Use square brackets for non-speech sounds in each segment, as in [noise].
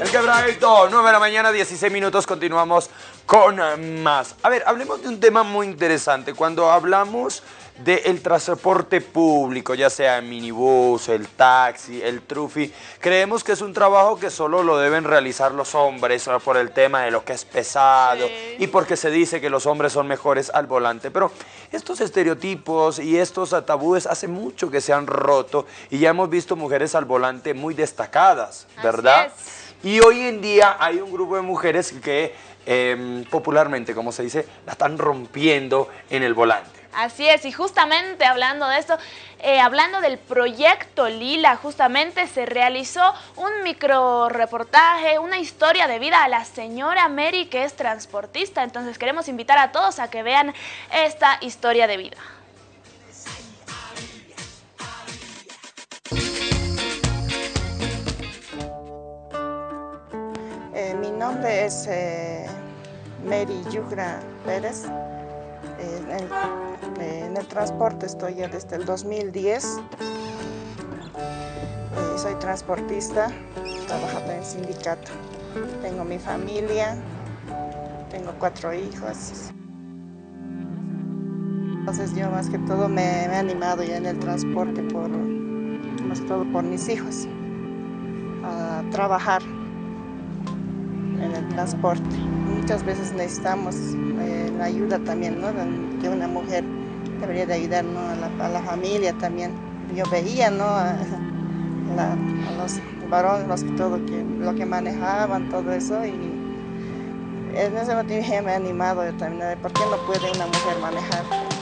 El quebradito, 9 de la mañana, 16 minutos, continuamos con más. A ver, hablemos de un tema muy interesante. Cuando hablamos del transporte público, ya sea el minibús, el taxi, el trufi, creemos que es un trabajo que solo lo deben realizar los hombres por el tema de lo que es pesado y porque se dice que los hombres son mejores al volante. Pero estos estereotipos y estos tabúes hace mucho que se han roto y ya hemos visto mujeres al volante muy destacadas, ¿verdad? Y hoy en día hay un grupo de mujeres que em, popularmente, como se dice, la están rompiendo en el volante. Así es, y justamente hablando de esto, eh, hablando del proyecto Lila, justamente se realizó un micro reportaje, una historia de vida a la señora Mary, que es transportista. Entonces queremos invitar a todos a que vean esta historia de vida. Nombre es eh, Mary Yugra Pérez. En el, transporte estoy ya desde el 2010. Eh, soy transportista, trabajo en el sindicato. Tengo mi familia, tengo cuatro hijos. Entonces yo más que todo me, he animado ya en el transporte, por, más que todo por mis hijos, a trabajar en el transporte. Muchas veces necesitamos eh, la ayuda también, ¿no? que una mujer debería de ayudar a, la, familia también. Yo veía ¿no? a, los varones que todo lo que manejaban, todo eso, y en ese motivo me he animado también, ¿por qué no puede una mujer manejar?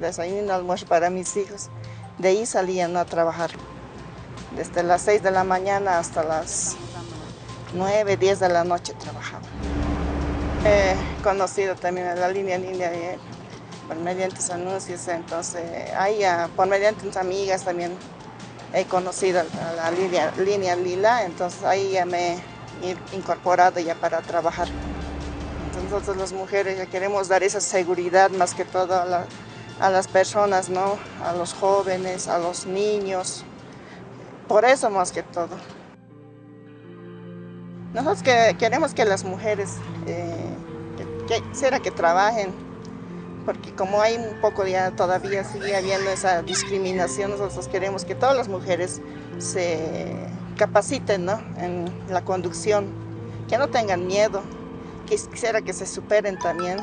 Desayuno, almuerzo para mis hijos. De ahí salían a trabajar. Desde las 6 de la mañana hasta las 9, 10 de la noche trabajaba. He conocido también a la línea línea por mediante anuncios, entonces ahí por mediante mis amigas también he conocido a la línea, línea lila, entonces ahí ya me he incorporado ya para trabajar. Entonces nosotros las mujeres ya queremos dar esa seguridad más que todo a la, a las personas, ¿no? a los jóvenes, a los niños, por eso más que todo. Nosotros que queremos que las mujeres, eh, que, será que trabajen, porque como hay un poco ya todavía sigue habiendo esa discriminación, nosotros queremos que todas las mujeres se capaciten ¿no? en la conducción, que no tengan miedo, que quisiera que se superen también.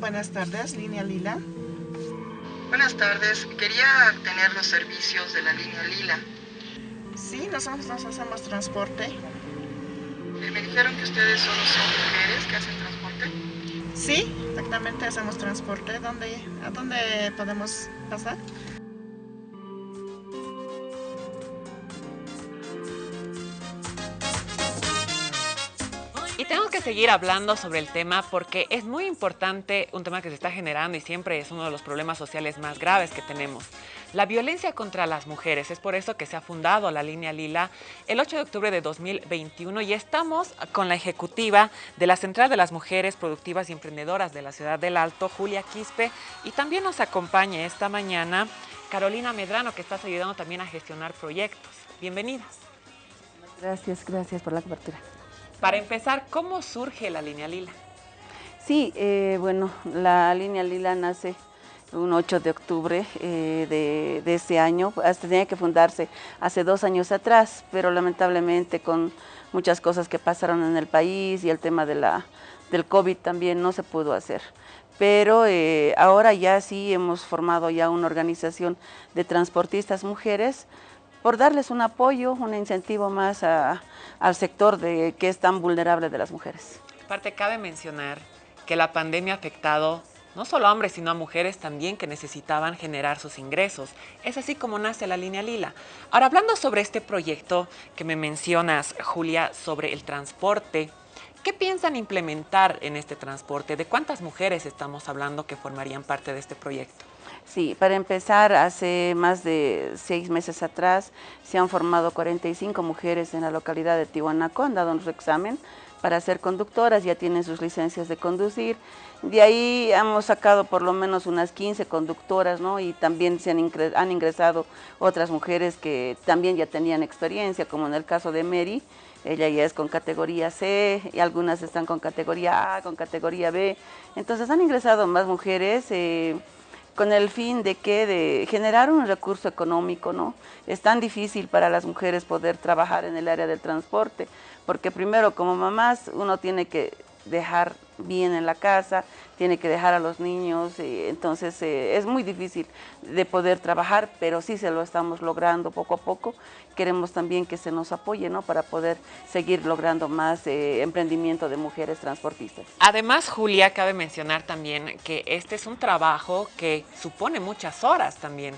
Buenas tardes, Línea Lila. Buenas tardes, quería tener los servicios de la Línea Lila. Sí, nosotros nos hacemos transporte. Eh, me dijeron que ustedes solo son mujeres que hacen transporte. Sí, exactamente hacemos transporte. ¿Dónde, ¿A dónde podemos pasar? Seguir hablando sobre el tema porque es muy importante un tema que se está generando y siempre es uno de los problemas sociales más graves que tenemos. La violencia contra las mujeres. Es por eso que se ha fundado la línea Lila el 8 de octubre de 2021 y estamos con la ejecutiva de la Central de las Mujeres Productivas y Emprendedoras de la Ciudad del Alto, Julia Quispe, y también nos acompaña esta mañana Carolina Medrano, que estás ayudando también a gestionar proyectos. Bienvenidas. Gracias, gracias por la cobertura. Para empezar, ¿cómo surge la línea lila? Sí, eh, bueno, la línea lila nace un 8 de octubre eh, de, de, ese año, tenía que fundarse hace dos años atrás, pero lamentablemente con muchas cosas que pasaron en el país y el tema de la, del COVID también no se pudo hacer. Pero eh, ahora ya sí hemos formado ya una organización de transportistas mujeres por darles un apoyo, un incentivo más al sector de, que es tan vulnerable de las mujeres. Aparte, cabe mencionar que la pandemia ha afectado no solo a hombres, sino a mujeres también que necesitaban generar sus ingresos. Es así como nace la línea Lila. Ahora, hablando sobre este proyecto que me mencionas, Julia, sobre el transporte, ¿qué piensan implementar en este transporte? ¿De cuántas mujeres estamos hablando que formarían parte de este proyecto? Sí, para empezar, hace más de seis meses atrás se han formado 45 mujeres en la localidad de Tihuanaco, han dado su examen para ser conductoras, ya tienen sus licencias de conducir. De ahí hemos sacado por lo menos unas 15 conductoras, ¿no? Y también se han, han ingresado otras mujeres que también ya tenían experiencia, como en el caso de Mary, ella ya es con categoría C y algunas están con categoría A, con categoría B. Entonces han ingresado más mujeres. Eh, con el fin de que de generar un recurso económico, ¿no? Es tan difícil para las mujeres poder trabajar en el área del transporte, porque primero como mamás uno tiene que dejar bien en la casa, tiene que dejar a los niños, y entonces eh, es muy difícil de poder trabajar, pero sí se lo estamos logrando poco a poco. Queremos también que se nos apoye ¿no? para poder seguir logrando más eh, emprendimiento de mujeres transportistas. Además, Julia, cabe mencionar también que este es un trabajo que supone muchas horas también.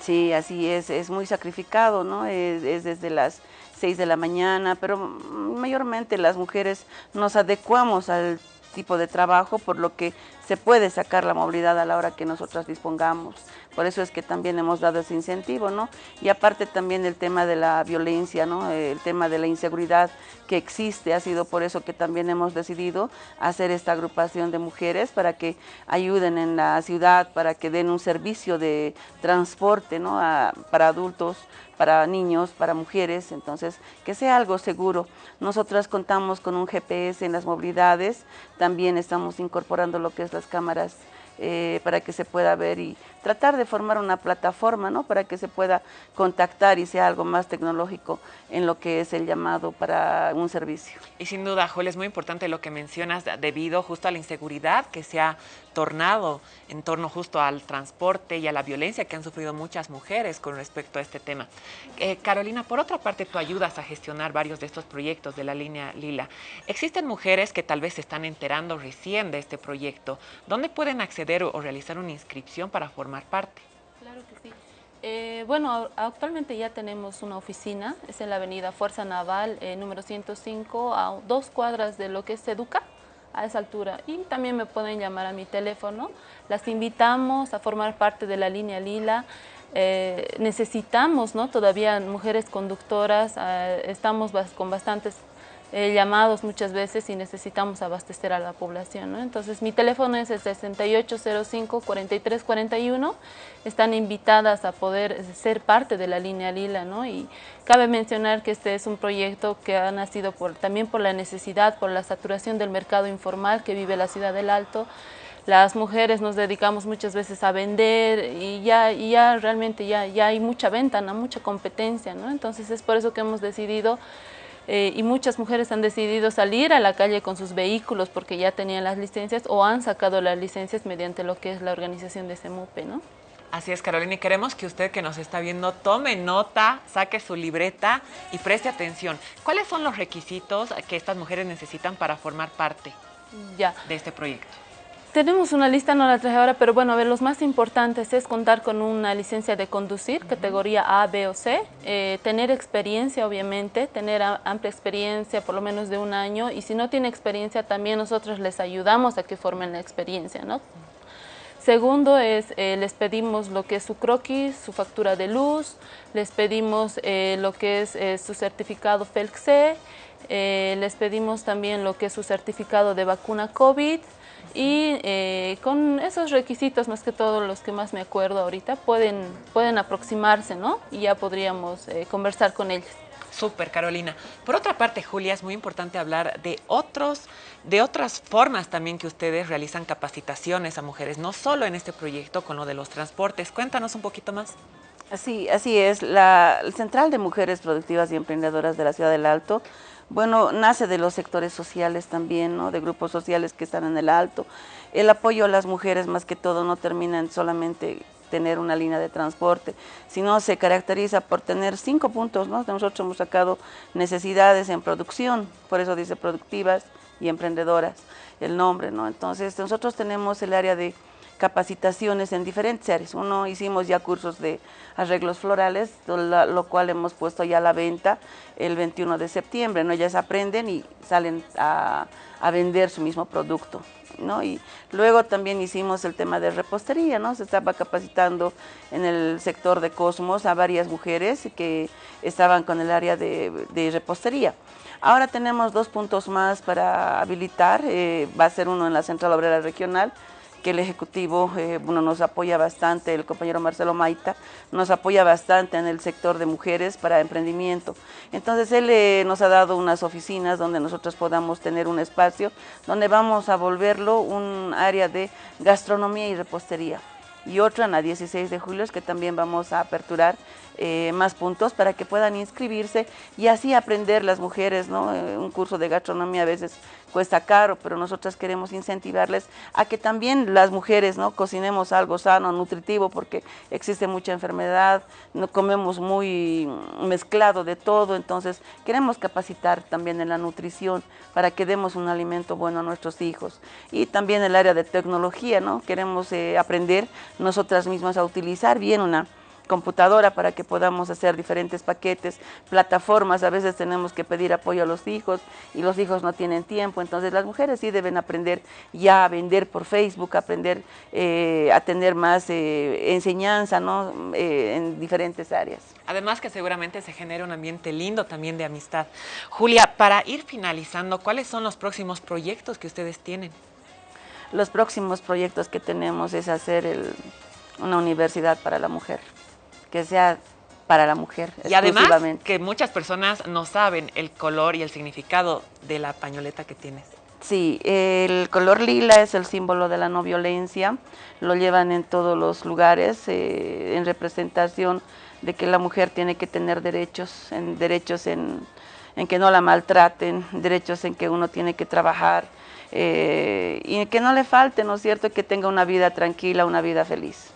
Sí, así es, es muy sacrificado, ¿no? es desde las 6 de la mañana, pero mayormente las mujeres nos adecuamos al tipo de trabajo, por lo que se puede sacar la movilidad a la hora que nosotras dispongamos. Por eso es que también hemos dado ese incentivo, ¿no? Y aparte también el tema de la violencia, ¿no? El tema de la inseguridad que existe, ha sido por eso que también hemos decidido hacer esta agrupación de mujeres para que ayuden en la ciudad, para que den un servicio de transporte, ¿no? para adultos, para niños, para mujeres, entonces que sea algo seguro. Nosotras contamos con un GPS en las movilidades, también estamos incorporando lo que es las cámaras eh, para que se pueda ver y tratar de formar una plataforma, ¿no? Para que se pueda contactar y sea algo más tecnológico en lo que es el llamado para un servicio. Y sin duda, Joel, es muy importante lo que mencionas debido justo a la inseguridad que se ha tornado en torno justo al transporte y a la violencia que han sufrido muchas mujeres con respecto a este tema. Eh, Carolina, por otra parte, tú ayudas a gestionar varios de estos proyectos de la línea Lila. Existen mujeres que tal vez se están enterando recién de este proyecto. ¿Dónde pueden acceder o realizar una inscripción para formar parte? Claro que sí. Eh, bueno, actualmente ya tenemos una oficina, es en la avenida Fuerza Naval, eh, número 105, a dos cuadras de lo que es Educa a esa altura. Y también me pueden llamar a mi teléfono. Las invitamos a formar parte de la línea Lila. Eh, necesitamos ¿no? todavía mujeres conductoras, eh, estamos con bastantes eh, llamados muchas veces y necesitamos abastecer a la población. Entonces mi teléfono es el 6805-4341. Están invitadas a poder ser parte de la línea Lila. ¿no? Y cabe mencionar que este es un proyecto que ha nacido por, también por la necesidad, por la saturación del mercado informal que vive la ciudad del Alto. Las mujeres nos dedicamos muchas veces a vender y ya, y ya realmente ya, ya hay mucha venta, ¿no? mucha competencia. ¿no? Entonces es por eso que hemos decidido eh, y muchas mujeres han decidido salir a la calle con sus vehículos porque ya tenían las licencias o han sacado las licencias mediante lo que es la organización de CEMUPE, ¿no? Así es, Carolina, y queremos que usted que nos está viendo tome nota, saque su libreta y preste atención. ¿Cuáles son los requisitos que estas mujeres necesitan para formar parte ya. de este proyecto? Tenemos una lista, no la traje ahora, pero bueno, a ver, los más importantes es contar con una licencia de conducir, categoría A, B o C, eh, tener experiencia, obviamente, tener amplia experiencia, por lo menos de un año, y si no tiene experiencia, también nosotros les ayudamos a que formen la experiencia, ¿no? Segundo es, eh, les pedimos lo que es su croquis, su factura de luz, les pedimos eh, lo que es su certificado FELC-C, les pedimos también lo que es su certificado de vacuna COVID, y eh, con esos requisitos, más que todos los que más me acuerdo ahorita, pueden, pueden aproximarse, ¿no? Y ya podríamos eh, conversar con ellos. Súper, Carolina. Por otra parte, Julia, es muy importante hablar de, otros, de otras formas también que ustedes realizan capacitaciones a mujeres, no solo en este proyecto con lo de los transportes. Cuéntanos un poquito más. Así, así es. La Central de Mujeres Productivas y Emprendedoras de la Ciudad del Alto bueno, nace de los sectores sociales también, ¿no? de grupos sociales que están en el alto. El apoyo a las mujeres más que todo no termina en solamente tener una línea de transporte, sino se caracteriza por tener cinco puntos, ¿no? Nosotros hemos sacado necesidades en producción, por eso dice productivas y emprendedoras el nombre, ¿no? Entonces nosotros tenemos el área de capacitaciones en diferentes áreas. Uno hicimos ya cursos de arreglos florales, lo, cual hemos puesto ya a la venta el 21 de septiembre, ¿no? Ellas aprenden y salen a, a vender su mismo producto. ¿no? Y luego también hicimos el tema de repostería, ¿no? Se estaba capacitando en el sector de Cosmos a varias mujeres que estaban con el área de, repostería. Ahora tenemos dos puntos más para habilitar, eh, va a ser uno en la Central Obrera Regional el Ejecutivo eh, nos apoya bastante, el compañero Marcelo Maita nos apoya bastante en el sector de mujeres para emprendimiento. Entonces él eh, nos ha dado unas oficinas donde nosotros podamos tener un espacio donde vamos a volverlo un área de gastronomía y repostería y otra en la 16 de julio que también vamos a aperturar eh, más puntos para que puedan inscribirse y así aprender las mujeres, ¿no? Eh, un curso de gastronomía a veces cuesta caro, pero nosotras queremos incentivarles a que también las mujeres, ¿no? Cocinemos algo sano, nutritivo, porque existe mucha enfermedad, no comemos muy mezclado de todo, entonces queremos capacitar también en la nutrición para que demos un alimento bueno a nuestros hijos. Y también el área de tecnología, ¿no? Queremos eh, aprender nosotras mismas a utilizar bien una computadora para que podamos hacer diferentes paquetes, plataformas, a veces tenemos que pedir apoyo a los hijos y los hijos no tienen tiempo, entonces las mujeres sí deben aprender ya a vender por Facebook, aprender eh, a tener más eh, enseñanza ¿no? Eh, en diferentes áreas. Además que seguramente se genera un ambiente lindo también de amistad. Julia, para ir finalizando, ¿cuáles son los próximos proyectos que ustedes tienen? Los próximos proyectos que tenemos es hacer una universidad para la mujer que sea para la mujer. Y además que muchas personas no saben el color y el significado de la pañoleta que tienes. Sí, el color lila es el símbolo de la no violencia, lo llevan en todos los lugares eh, en representación de que la mujer tiene que tener derechos, en, derechos en, que no la maltraten, derechos en que uno tiene que trabajar eh, y que no le falte, ¿no es cierto?, que tenga una vida tranquila, una vida feliz.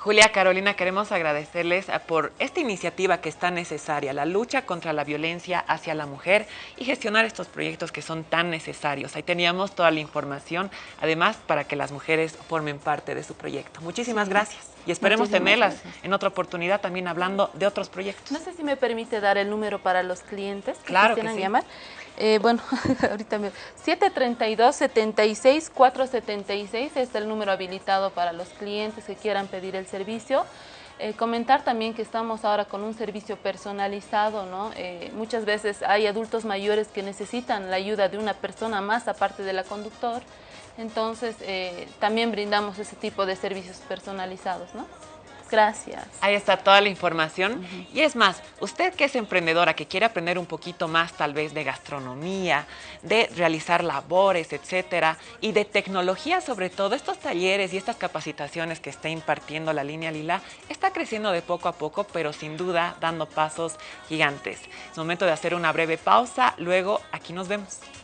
Julia Carolina, queremos agradecerles ah, por esta iniciativa que es tan necesaria, la lucha contra la violencia hacia la mujer y gestionar estos proyectos que son tan necesarios. Ahí teníamos toda la información, además para que las mujeres formen parte de su proyecto. Muchísimas gracias y esperemos tenerlas en otra oportunidad también hablando de otros proyectos. No sé si me permite dar el número para los clientes que claro quieran llamar. Eh, bueno, [laughs] ahorita me... 732-76-476 es el número habilitado para los clientes que quieran pedir el servicio. Eh, comentar también que estamos ahora con un servicio personalizado, ¿no? Eh, muchas veces hay adultos mayores que necesitan la ayuda de una persona más aparte de la conductor, entonces también brindamos ese tipo de servicios personalizados, ¿no? Gracias. Ahí está toda la información. Y es más, usted que es emprendedora, que quiere aprender un poquito más tal vez de gastronomía, de realizar labores, etcétera, y de tecnología sobre todo, estos talleres y estas capacitaciones que está impartiendo la línea Lila, está creciendo de poco a poco, pero sin duda dando pasos gigantes. Es momento de hacer una breve pausa, luego aquí nos vemos.